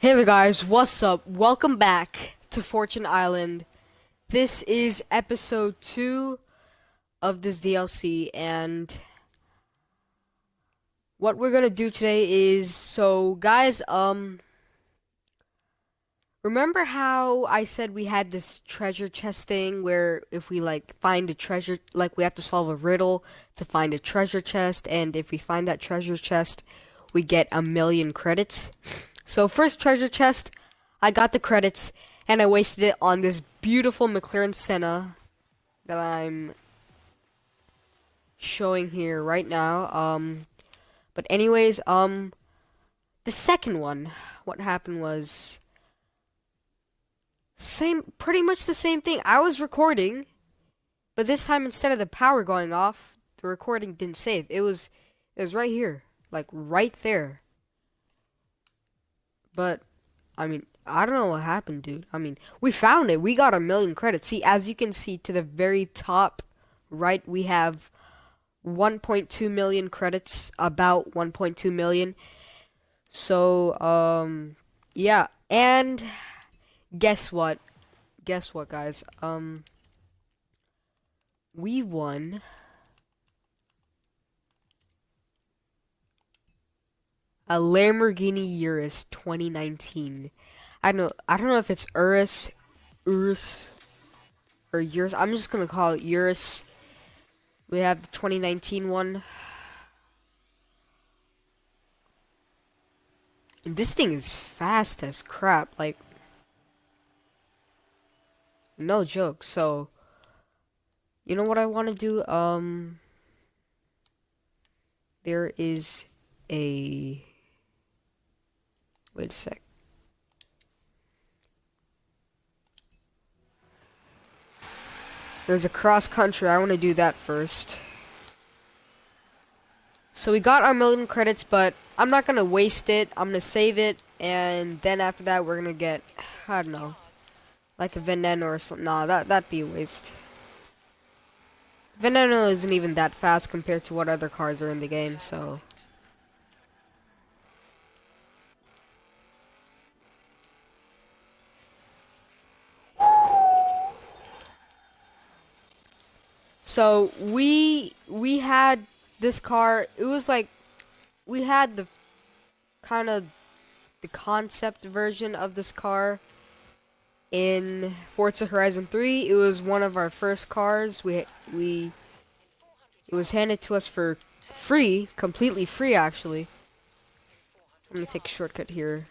Hey there guys, what's up? Welcome back to Fortune Island. This is episode 2 of this DLC and what we're going to do today is so guys, um remember how I said we had this treasure chest thing where if we like find a treasure like we have to solve a riddle to find a treasure chest and if we find that treasure chest we get a million credits. So first treasure chest, I got the credits, and I wasted it on this beautiful McLaren Senna that I'm showing here right now. Um, but anyways, um, the second one, what happened was same, pretty much the same thing. I was recording, but this time instead of the power going off, the recording didn't save. It was, it was right here, like right there. But, I mean, I don't know what happened, dude. I mean, we found it. We got a million credits. See, as you can see to the very top right, we have 1.2 million credits, about 1.2 million. So, um, yeah. And guess what? Guess what, guys? Um, we won a Lamborghini Urus 2019. I don't know. I don't know if it's Urus, Urus, or Urus. I'm just gonna call it Urus. We have the 2019 one. And this thing is fast as crap. Like, no joke. So, you know what I want to do? Um, there is a Wait a sec. There's a cross country. I want to do that first. So we got our million credits, but I'm not going to waste it. I'm going to save it. And then after that, we're going to get, I don't know, like a Veneno or something. Nah, that, that'd be a waste. Veneno isn't even that fast compared to what other cars are in the game, so... So we we had this car. It was like we had the kind of the concept version of this car in Forza Horizon 3. It was one of our first cars. We we it was handed to us for free, completely free actually. I'm gonna take a shortcut here.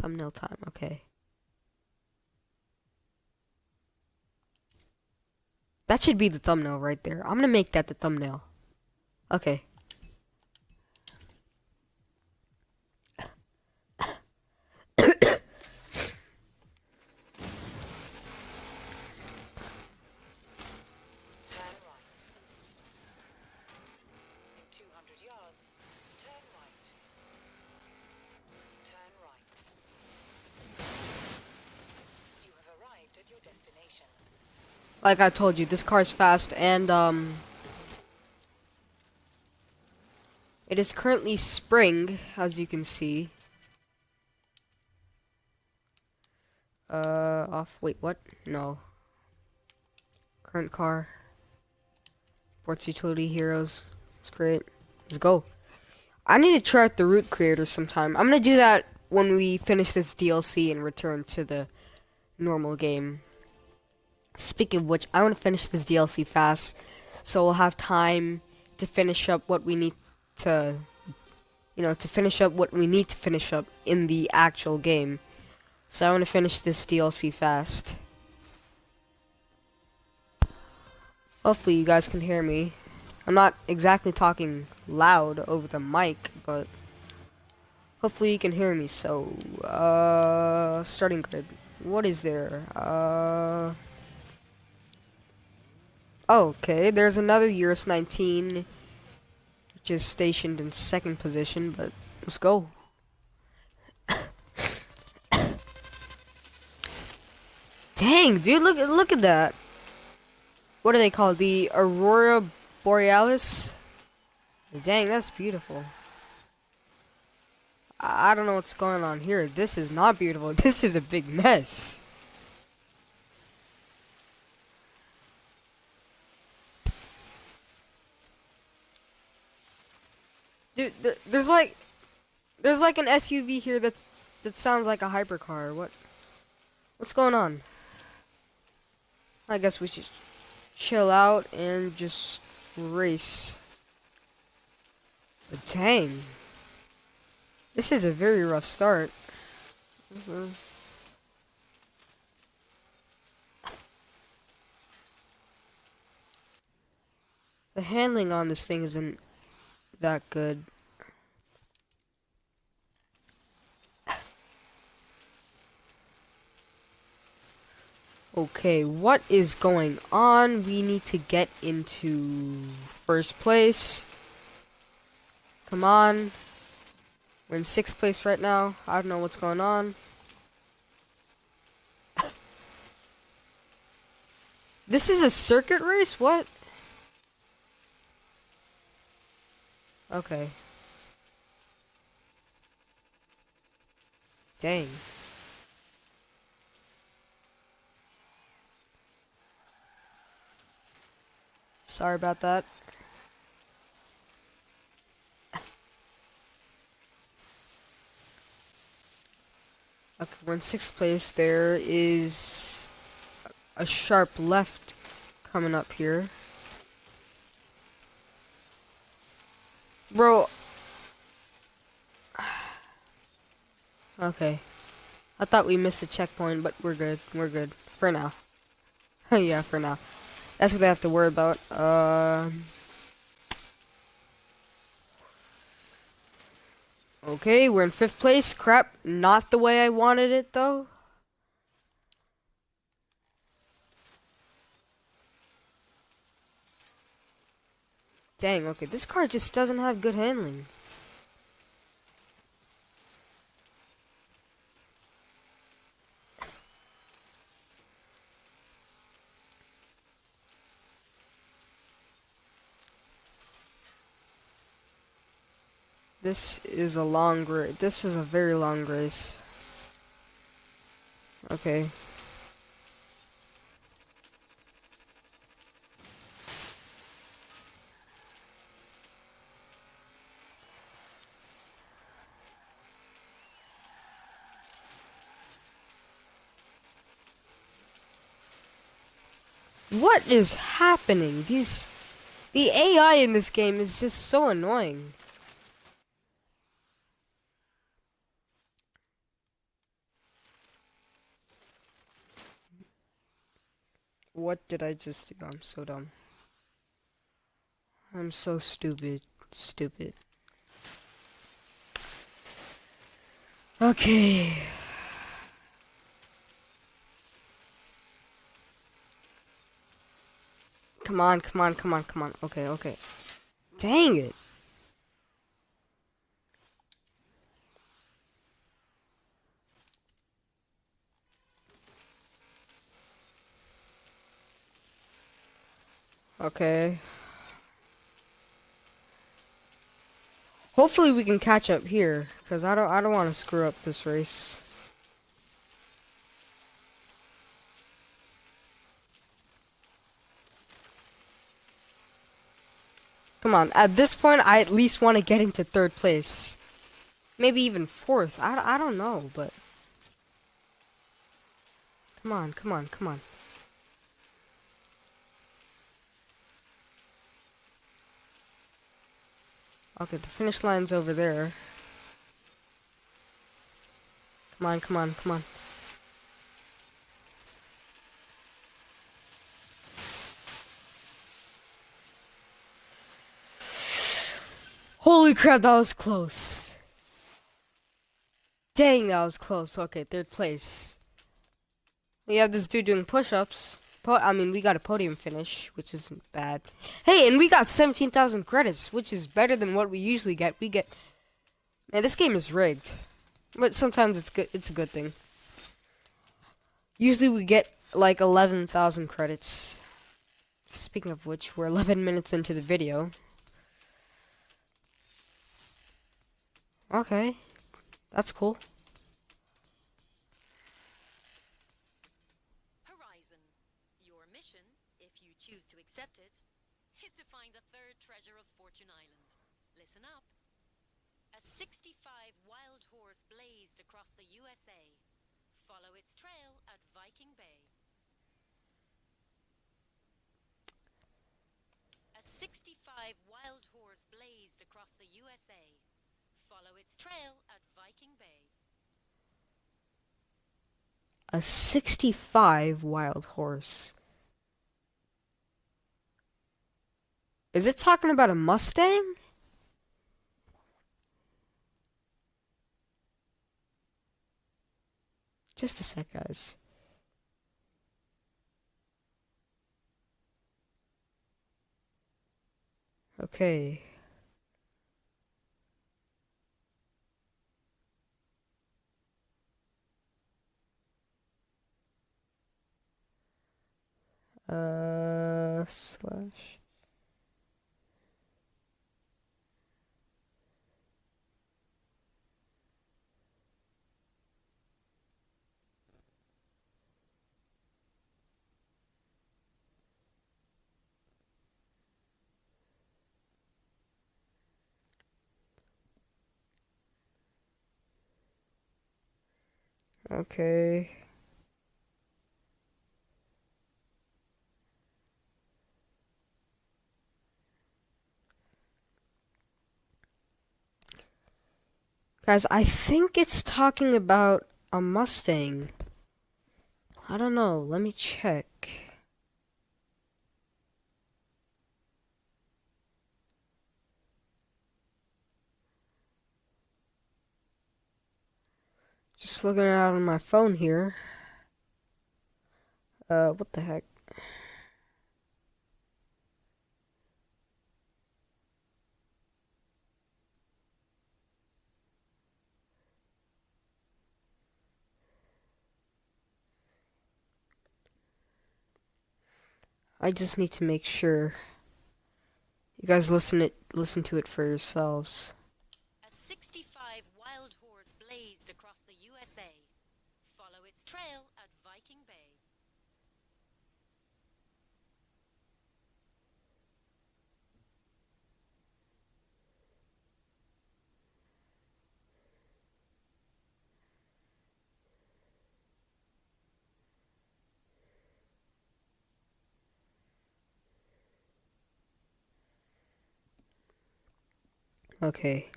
Thumbnail time, okay. That should be the thumbnail right there. I'm gonna make that the thumbnail. Okay. Like I told you, this car is fast and um it is currently spring, as you can see. Uh off wait, what? No. Current car. Sports Utility Heroes. It's great. Let's go. I need to try out the route creator sometime. I'm gonna do that when we finish this DLC and return to the normal game. Speaking of which, I want to finish this DLC fast, so we'll have time to finish up what we need to, you know, to finish up what we need to finish up in the actual game. So I want to finish this DLC fast. Hopefully you guys can hear me. I'm not exactly talking loud over the mic, but hopefully you can hear me. So, uh, starting grid. What is there? Uh... Okay, there's another Urus 19, which is stationed in second position, but let's go. Dang, dude, look look at that. what are they called? The Aurora Borealis? Dang, that's beautiful. I don't know what's going on here. This is not beautiful. This is a big mess. Dude, th there's like, there's like an SUV here that's that sounds like a hypercar. What, what's going on? I guess we should chill out and just race. But dang, this is a very rough start. Mm -hmm. The handling on this thing isn't that good. Okay, what is going on? We need to get into first place. Come on. We're in sixth place right now. I don't know what's going on. this is a circuit race? What? Okay. Dang. Sorry about that. okay, we're in sixth place. There is a sharp left coming up here. Bro. Okay. I thought we missed the checkpoint, but we're good. We're good. For now. yeah, for now. That's what I have to worry about. Uh, okay, we're in fifth place. Crap. Not the way I wanted it, though. Dang, okay, this car just doesn't have good handling. This is a long race. This is a very long race. Okay. What is happening? These... The AI in this game is just so annoying. What did I just do? I'm so dumb. I'm so stupid. Stupid. Okay. Come on, come on, come on, come on. Okay, okay. Dang it. Okay. Hopefully we can catch up here, cuz I don't I don't want to screw up this race. Come on, at this point I at least want to get into third place. Maybe even fourth. I, I don't know, but Come on, come on, come on. Okay, the finish line's over there. Come on, come on, come on. Holy crap, that was close. Dang, that was close. Okay, third place. We have this dude doing push-ups. I mean, we got a podium finish, which isn't bad. Hey, and we got 17,000 credits, which is better than what we usually get. We get... Man, this game is rigged. But sometimes it's good. It's a good thing. Usually we get, like, 11,000 credits. Speaking of which, we're 11 minutes into the video. Okay, that's cool. Mission, if you choose to accept it, is to find the third treasure of Fortune Island. Listen up. A 65 wild horse blazed across the USA. Follow its trail at Viking Bay. A 65 wild horse blazed across the USA. Follow its trail at Viking Bay. A 65 wild horse. Is it talking about a Mustang? Just a sec, guys. Okay. Uh, slash. Okay. Guys, I think it's talking about a Mustang. I don't know. Let me check. Looking out on my phone here. Uh, what the heck? I just need to make sure you guys listen it listen to it for yourselves. A 65 wild horse blazed across the USA. Follow its trail at Viking Bay. Okay.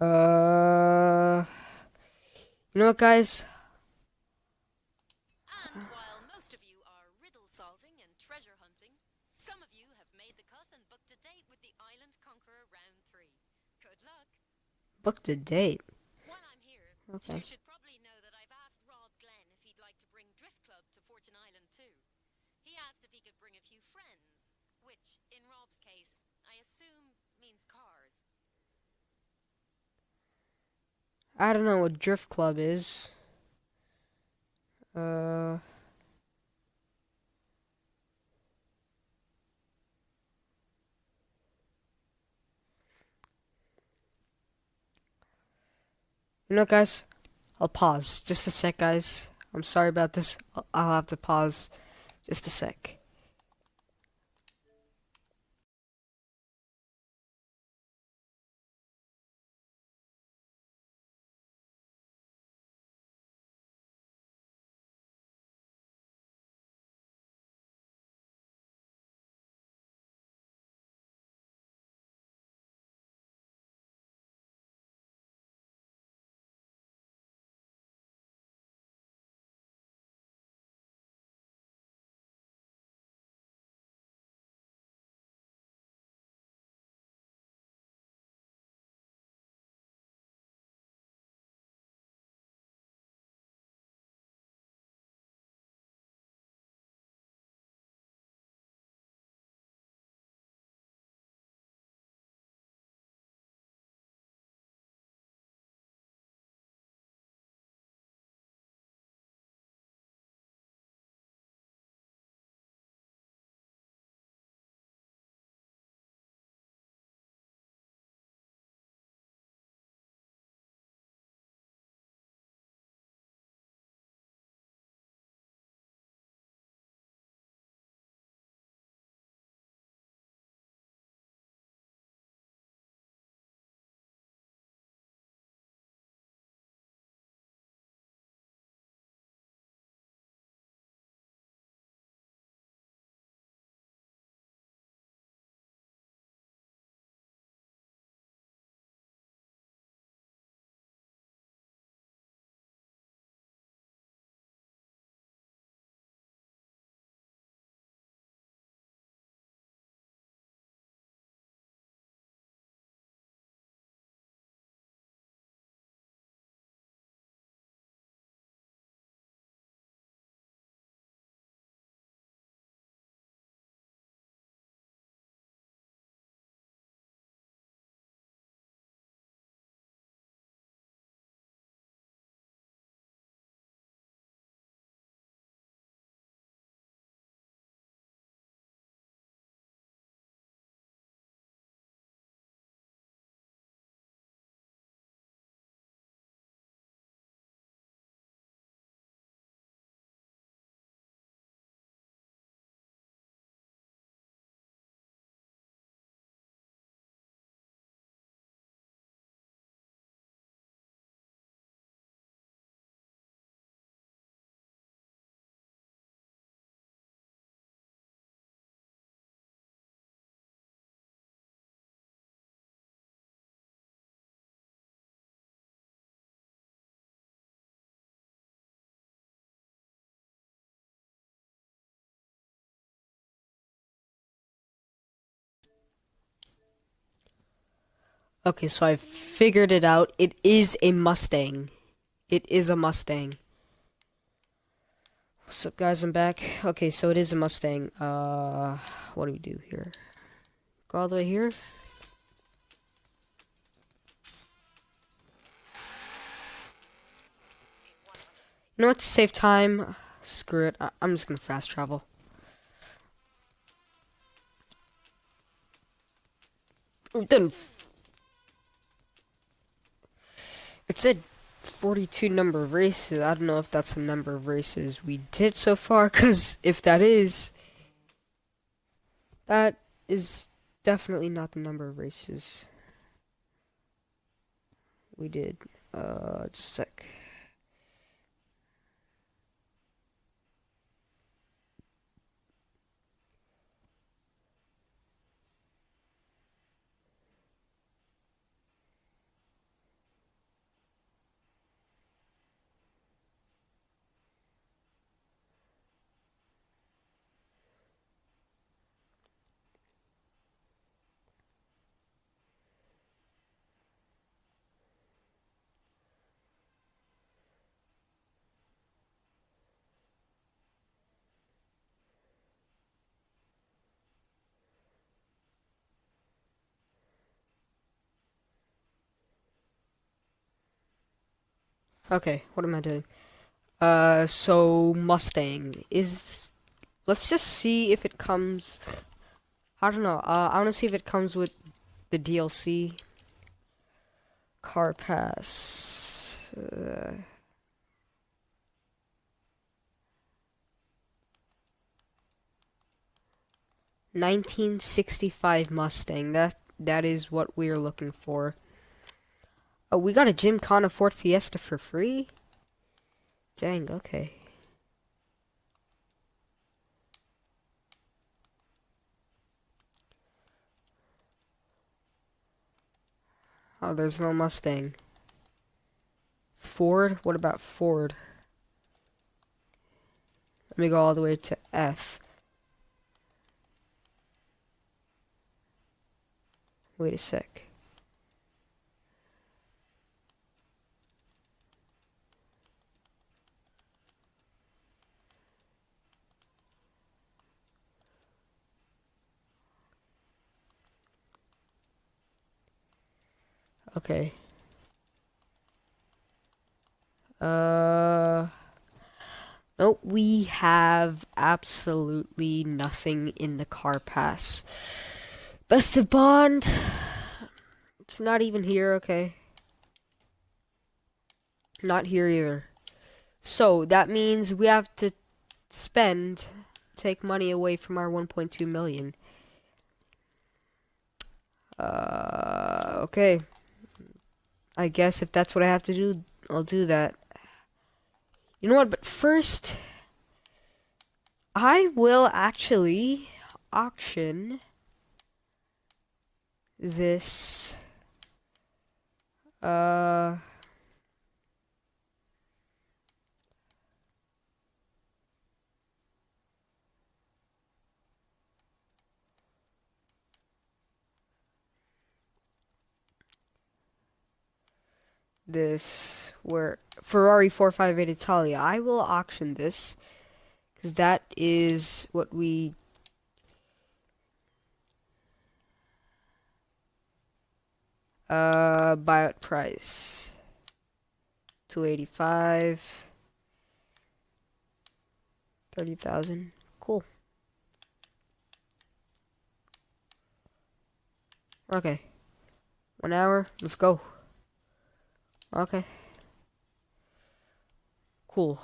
Uh, you know what, guys? And while most of you are riddle solving and treasure hunting, some of you have made the cut and booked a date with the Island Conqueror Round 3. Good luck. Book the date. While I'm here, Okay. you should probably know that I've asked Rob Glenn if he'd like to bring Drift Club to Fortune Island too. He asked if he could bring a few friends, which, in Rob's case, I assume means cars. I don't know what Drift Club is. Uh. You know, guys, I'll pause just a sec, guys. I'm sorry about this. I'll- I'll have to pause just a sec. Okay, so I figured it out. It is a Mustang. It is a Mustang. What's up, guys? I'm back. Okay, so it is a Mustang. Uh, what do we do here? Go all the way here? You know what? To save time, screw it. I I'm just gonna fast travel. Then it said 42 number of races. I don't know if that's the number of races we did so far, because if that is, that is definitely not the number of races we did. Uh, just a sec. Okay, what am I doing? Uh, so Mustang is. Let's just see if it comes. I don't know. Uh, I want to see if it comes with the DLC. Car Pass. Uh, Nineteen sixty-five Mustang. That that is what we are looking for. Oh, we got a Gymkhana Ford Fiesta for free? Dang, okay. Oh, there's no Mustang. Ford? What about Ford? Let me go all the way to F. Wait a sec. Okay. Uh. Nope, we have absolutely nothing in the car pass. Best of Bond. It's not even here, okay. Not here either. So, that means we have to spend, take money away from our 1.2 million. Uh, okay. I guess if that's what I have to do, I'll do that. You know what? But first, I will actually auction this. Uh. This where Ferrari 458 Italia. I will auction this because that is what we uh buyout price. 285 30,000 cool. Okay. One hour. Let's go Okay. Cool.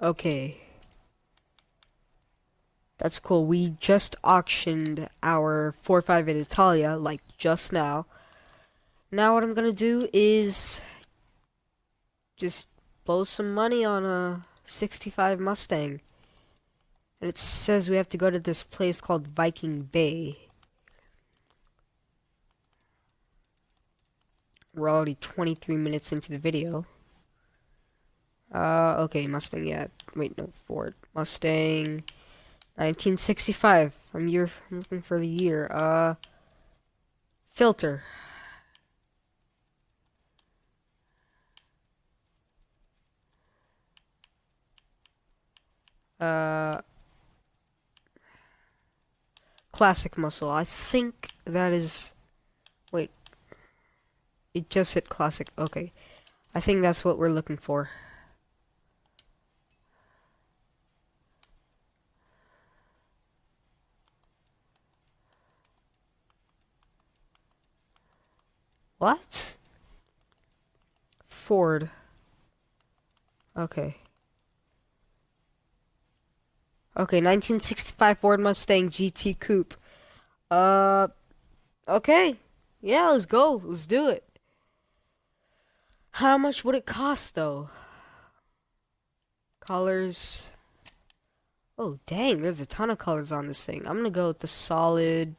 Okay. That's cool. We just auctioned our 458 Italia, like, just now. Now what I'm gonna do is just blow some money on a 65 Mustang. And it says we have to go to this place called Viking Bay. We're already 23 minutes into the video. Uh, okay, Mustang, yeah. Wait, no, Ford. Mustang, 1965. I'm year, I'm looking for the year. Uh, filter. Uh, classic muscle. I think that is. Wait. It just said classic. Okay. I think that's what we're looking for. What? Ford. Okay. Okay, 1965 Ford Mustang GT Coupe. Uh, okay. Yeah, let's go. Let's do it. How much would it cost, though? Colors. Oh, dang, there's a ton of colors on this thing. I'm gonna go with the solid.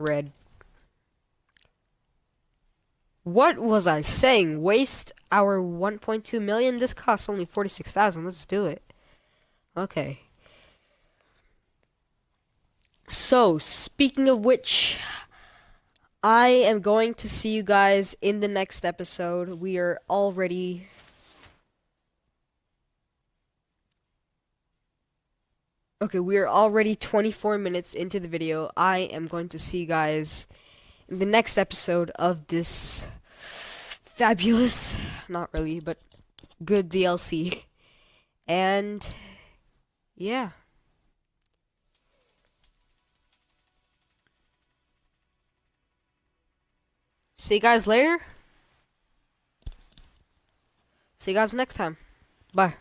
Red. What was I saying? Waste our 1.2 million? This costs only 46,000. Let's do it. Okay. So, speaking of which, I am going to see you guys in the next episode. We are already Okay, we are already 24 minutes into the video. I am going to see you guys in the next episode of this fabulous, not really, but good DLC. And yeah. See you guys later. See you guys next time. Bye.